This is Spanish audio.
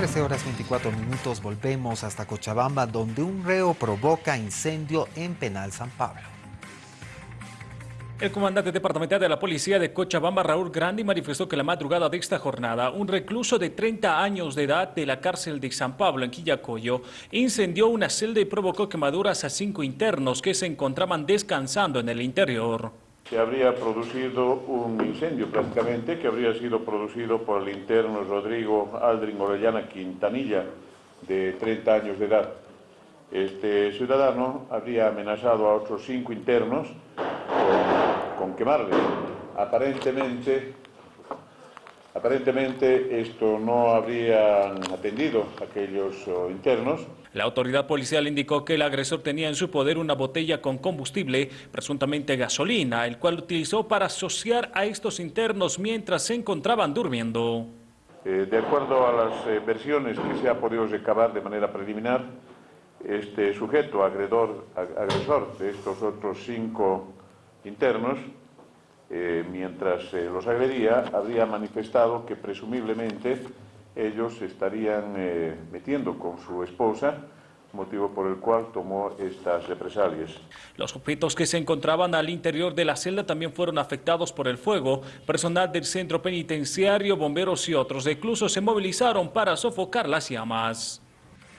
13 horas 24 minutos volvemos hasta Cochabamba, donde un reo provoca incendio en Penal San Pablo. El comandante departamental de la policía de Cochabamba, Raúl Grandi, manifestó que la madrugada de esta jornada, un recluso de 30 años de edad de la cárcel de San Pablo, en Quillacoyo, incendió una celda y provocó quemaduras a cinco internos que se encontraban descansando en el interior. Se habría producido un incendio prácticamente que habría sido producido por el interno Rodrigo Aldrin Orellana Quintanilla, de 30 años de edad. Este ciudadano habría amenazado a otros cinco internos con quemarle. Aparentemente, aparentemente esto no habrían atendido aquellos oh, internos. La autoridad policial indicó que el agresor tenía en su poder una botella con combustible, presuntamente gasolina, el cual utilizó para asociar a estos internos mientras se encontraban durmiendo. Eh, de acuerdo a las eh, versiones que se ha podido recabar de manera preliminar, este sujeto agredor, agresor de estos otros cinco internos, eh, mientras eh, los agredía, habría manifestado que presumiblemente ellos estarían eh, metiendo con su esposa, motivo por el cual tomó estas represalias. Los objetos que se encontraban al interior de la celda también fueron afectados por el fuego. Personal del centro penitenciario, bomberos y otros reclusos se movilizaron para sofocar las llamas.